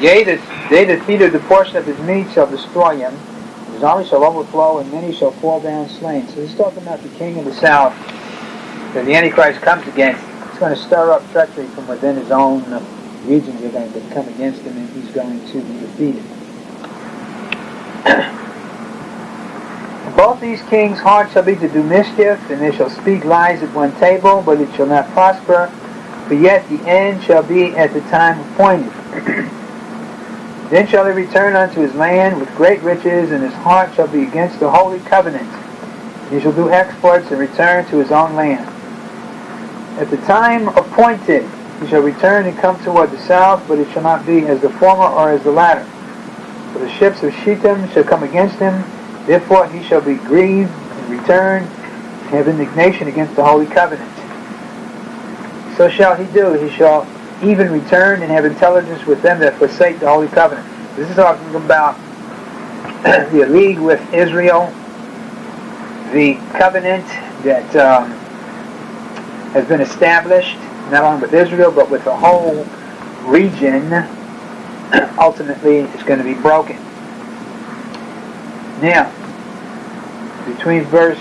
Yea, that they that feedeth the portion of his meat shall destroy him. His army shall overflow, and many shall fall down slain. So he's talking about the king of the south that the Antichrist comes against. He's going to stir up treachery from within his own uh, regions. Are going to come against him, and he's going to be defeated. Both these kings' hearts shall be to do mischief, and they shall speak lies at one table, but it shall not prosper. But yet the end shall be at the time appointed. then shall he return unto his land with great riches, and his heart shall be against the holy covenant. He shall do exploits and return to his own land. At the time appointed, he shall return and come toward the south, but it shall not be as the former or as the latter. For the ships of Shittim shall come against him, therefore he shall be grieved and return, and have indignation against the holy covenant. So shall he do. He shall even return and have intelligence with them that forsake the holy covenant. This is talking about the league with Israel, the covenant that um, has been established not only with Israel but with the whole region. Ultimately, it's going to be broken. Now, between verse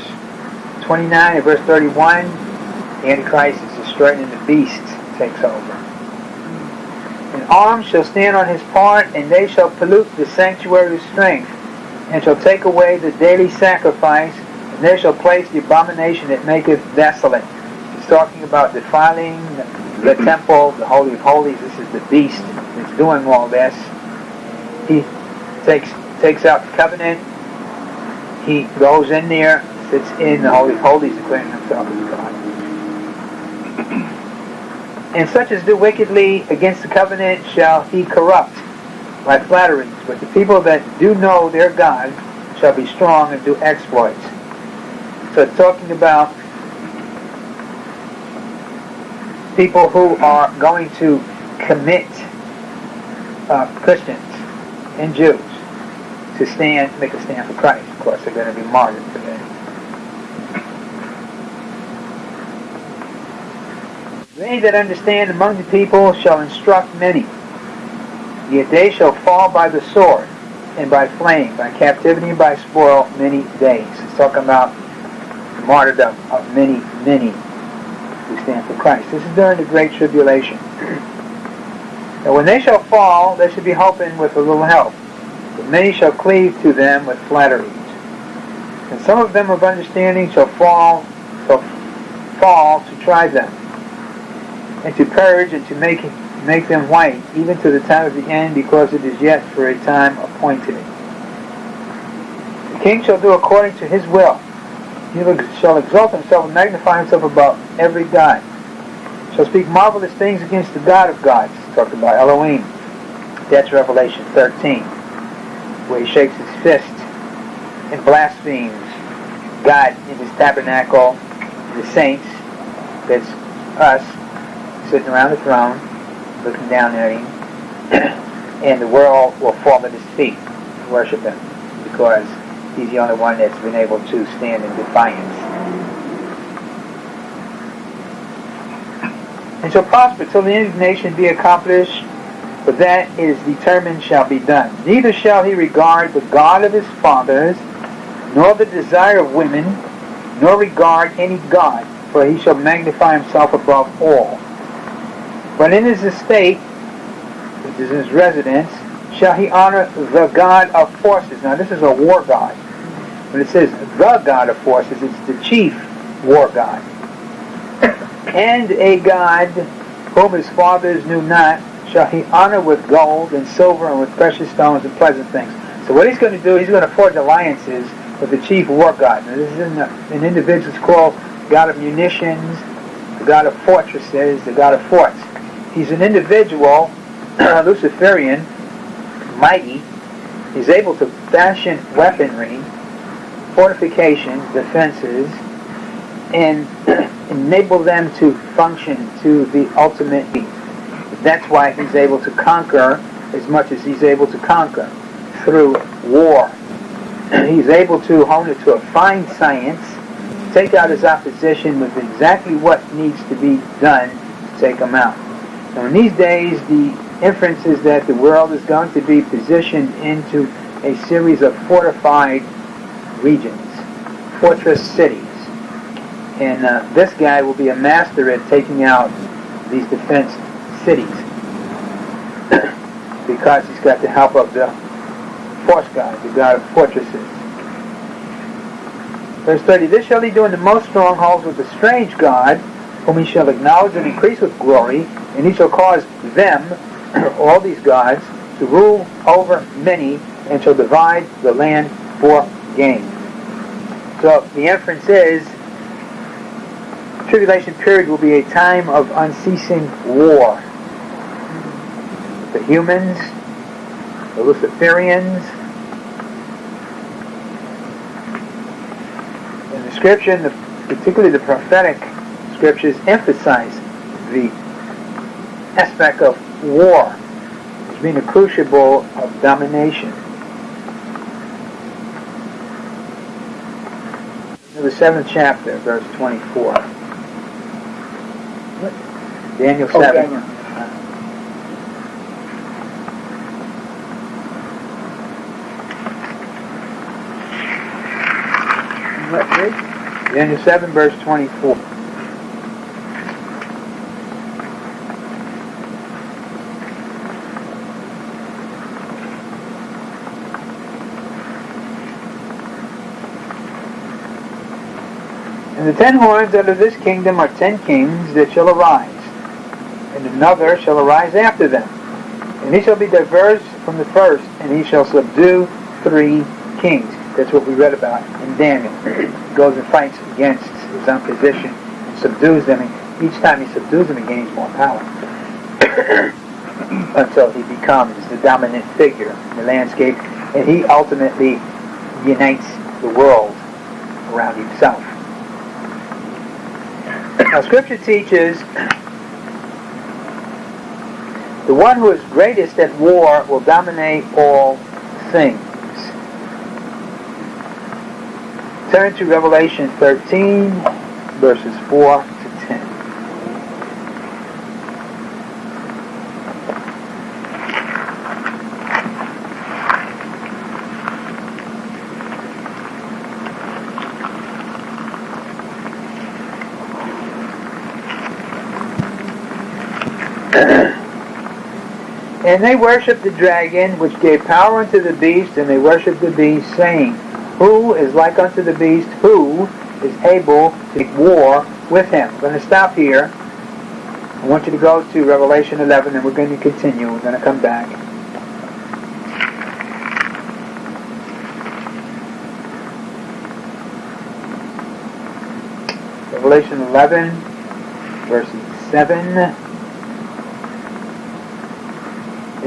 29 and verse 31, the Antichrist is destroyed and the beast takes over. And arms shall stand on his part, and they shall pollute the sanctuary strength, and shall take away the daily sacrifice, and they shall place the abomination that maketh desolate. He's talking about defiling the temple, the Holy of Holies. This is the beast that's doing all this. He takes takes out the covenant. He goes in there, sits in the Holy of Holies, declaring himself as God. And such as do wickedly against the covenant shall he corrupt by flatteries. But the people that do know their God shall be strong and do exploits. So it's talking about people who are going to commit uh, Christians and Jews to stand, make a stand for Christ. Of course, they're going to be martyred for that. They that understand among the people shall instruct many. Yet they shall fall by the sword, and by flame, by captivity, and by spoil many days. It's talking about the martyrdom of many, many who stand for Christ. This is during the Great Tribulation. And when they shall fall, they shall be hoping with a little help. But many shall cleave to them with flatteries. And some of them of understanding shall fall, shall fall to try them and to purge and to make make them white, even to the time of the end, because it is yet for a time appointed. The king shall do according to his will. He shall exalt himself and magnify himself above every god. Shall speak marvelous things against the God of gods. Talked about Elohim. That's Revelation 13, where he shakes his fist and blasphemes God in his tabernacle, the saints, that's us, sitting around the throne, looking down at him, and the world will fall at his feet and worship him because he's the only one that's been able to stand in defiance. And shall prosper till the indignation be accomplished, for that is determined shall be done. Neither shall he regard the God of his fathers, nor the desire of women, nor regard any God, for he shall magnify himself above all. But in his estate, which is his residence, shall he honor the God of forces. Now this is a war god. When it says the God of forces, it's the chief war god. and a God whom his fathers knew not, shall he honor with gold and silver and with precious stones and pleasant things. So what he's going to do, he's going to forge alliances with the chief war god. Now this is an individual called God of munitions, the God of fortresses, the God of forts. He's an individual, Luciferian, mighty. He's able to fashion weaponry, fortifications, defenses, and enable them to function to the ultimate. That's why he's able to conquer as much as he's able to conquer through war. He's able to hone it to a fine science, take out his opposition with exactly what needs to be done to take him out. Now in these days, the inference is that the world is going to be positioned into a series of fortified regions, fortress cities. And uh, this guy will be a master at taking out these defense cities because he's got the help of the force god, the god of fortresses. Verse 30, This shall he do in the most strongholds with the strange God, whom he shall acknowledge and increase with glory, and he shall cause them, all these gods, to rule over many, and shall divide the land for gain. So the inference is, tribulation period will be a time of unceasing war. The humans, the Luciferians, in the scripture, particularly the prophetic scriptures, emphasize the aspect of war as being a crucible of domination. the seventh chapter, verse 24. What? Daniel 7. Oh, Daniel. Daniel 7, verse 24. And the ten horns under this kingdom are ten kings that shall arise, and another shall arise after them. And he shall be diverse from the first, and he shall subdue three kings. That's what we read about in Daniel. He goes and fights against his opposition and subdues them. And each time he subdues them, he gains more power. Until he becomes the dominant figure in the landscape, and he ultimately unites the world around himself. Now, Scripture teaches the one who is greatest at war will dominate all things. Turn to Revelation 13, verses 4 And they worshipped the dragon, which gave power unto the beast, and they worshipped the beast, saying, Who is like unto the beast? Who is able to make war with him? I'm going to stop here. I want you to go to Revelation 11, and we're going to continue. We're going to come back. Revelation 11, verses 7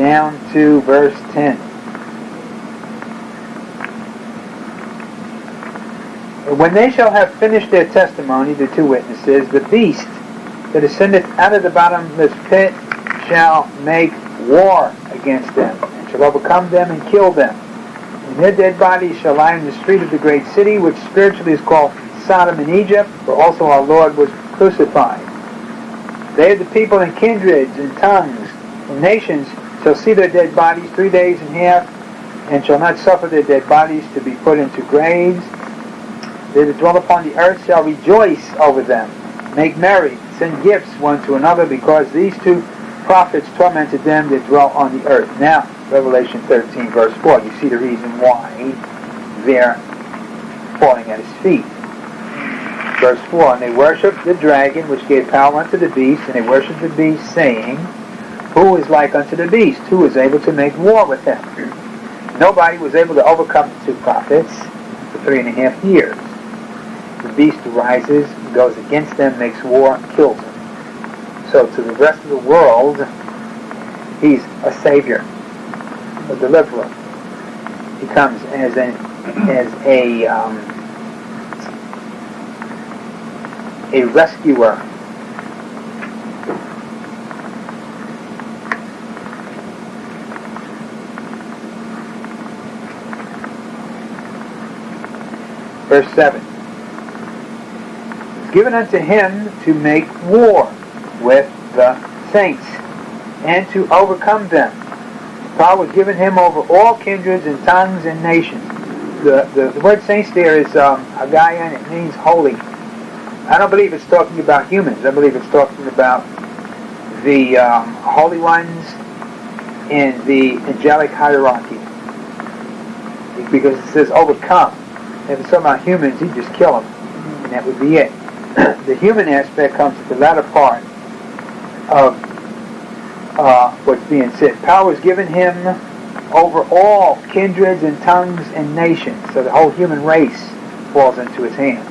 down to verse 10. When they shall have finished their testimony, the two witnesses, the beast that ascendeth out of the bottomless pit shall make war against them, and shall overcome them and kill them. And their dead bodies shall lie in the street of the great city, which spiritually is called Sodom and Egypt, where also our Lord was crucified. They are the people and kindreds and tongues and nations shall see their dead bodies three days and half, and shall not suffer their dead bodies to be put into graves. They that dwell upon the earth shall rejoice over them, make merry, send gifts one to another, because these two prophets tormented them that dwell on the earth. Now, Revelation 13, verse 4, you see the reason why they're falling at his feet. Verse 4, And they worshipped the dragon which gave power unto the beast, and they worshipped the beast, saying, who is like unto the beast? Who is able to make war with him? Nobody was able to overcome the two prophets for three and a half years. The beast rises, goes against them, makes war, kills them. So to the rest of the world, he's a savior, a deliverer. He comes as a as a um, a rescuer Verse 7. It's given unto him to make war with the saints and to overcome them. Power was given him over all kindreds and tongues and nations. The, the, the word saints there is um, Hagayan, it means holy. I don't believe it's talking about humans. I believe it's talking about the um, holy ones in the angelic hierarchy. Because it says overcome. If it's talking about humans, he'd just kill them. And that would be it. the human aspect comes at the latter part of uh, what's being said. Power is given him over all kindreds and tongues and nations. So the whole human race falls into his hands.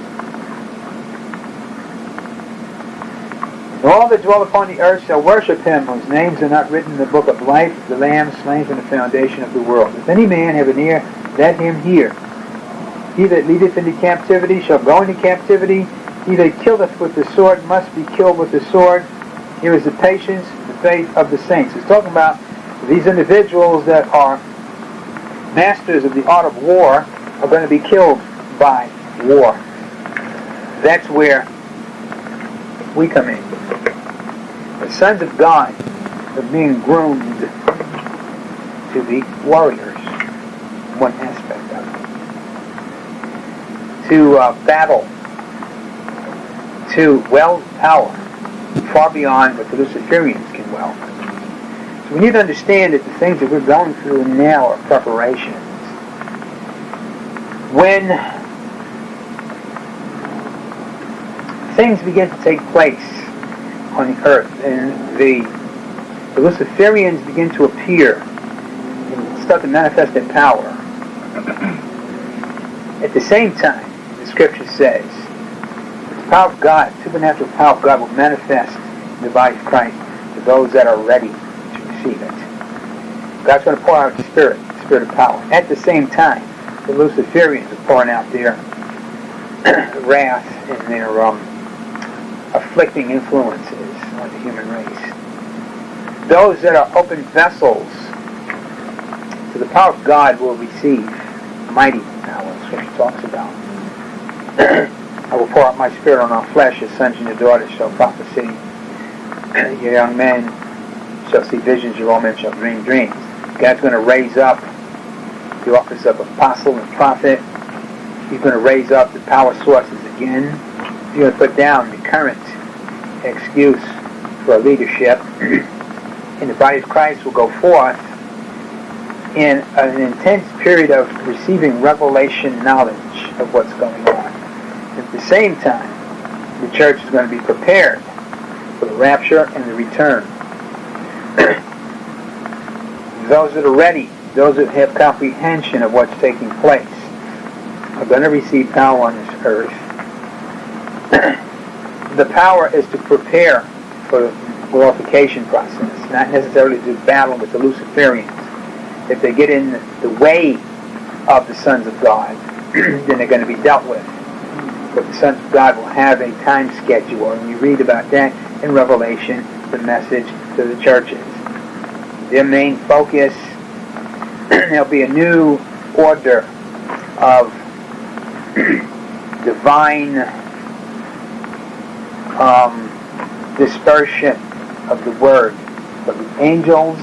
And all that dwell upon the earth shall worship him, whose names are not written in the book of life the Lamb slain from the foundation of the world. If any man have an ear, let him hear. He that leadeth into captivity shall go into captivity. He that killeth with the sword must be killed with the sword. Here is the patience, the faith of the saints. It's talking about these individuals that are masters of the art of war are going to be killed by war. That's where we come in. The sons of God are being groomed to be warriors, one aspect. To uh, battle, to weld power, far beyond what the Luciferians can weld. So we need to understand that the things that we're going through now are preparations. When things begin to take place on the earth and the, the Luciferians begin to appear and start to manifest their power, at the same time, the scripture says, the power of God, supernatural power of God will manifest in the body of Christ to those that are ready to receive it. God's going to pour out the Spirit, the Spirit of power. At the same time, the Luciferians are pouring out their wrath and their um, afflicting influences on the human race. Those that are open vessels to the power of God will receive mighty power, He talks about. I will pour out my spirit on all flesh, as sons and your daughters shall prophesy. your young men shall see visions, your old men shall dream dreams. God's going to raise up the office of apostle and prophet. He's going to raise up the power sources again. He's going to put down the current excuse for leadership. and the body of Christ will go forth in an intense period of receiving revelation knowledge of what's going on. At the same time, the church is going to be prepared for the rapture and the return. those that are ready, those that have comprehension of what's taking place, are going to receive power on this earth. the power is to prepare for the glorification process, not necessarily to battle with the Luciferians. If they get in the way of the sons of God, then they're going to be dealt with. But the sons of God will have a time schedule, and you read about that in Revelation, the message to the churches. Their main focus, there'll be a new order of divine um, dispersion of the word from the angels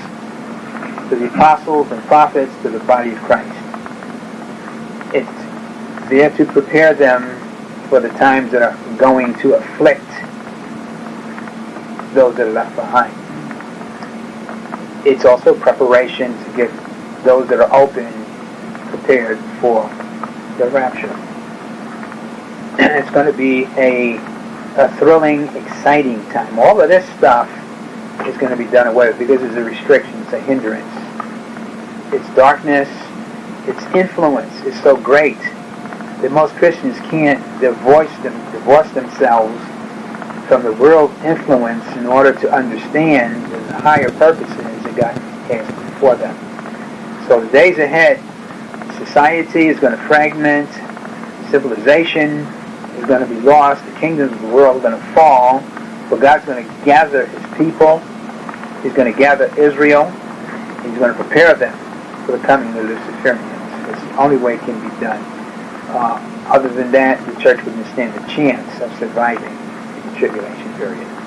to the apostles and prophets to the body of Christ. It's there to prepare them for the times that are going to afflict those that are left behind. It's also preparation to get those that are open prepared for the rapture. And it's going to be a, a thrilling, exciting time. All of this stuff is going to be done away with because it's a restriction, it's a hindrance. Its darkness, its influence is so great that most Christians can't divorce, them, divorce themselves from the world's influence in order to understand the higher purposes that God has for them. So the days ahead, society is going to fragment, civilization is going to be lost, the kingdoms of the world are going to fall, but God's going to gather his people, he's going to gather Israel, he's going to prepare them for the coming of the Luciferians. It's the only way it can be done. Uh, other than that, the church wouldn't stand a chance of surviving the tribulation period.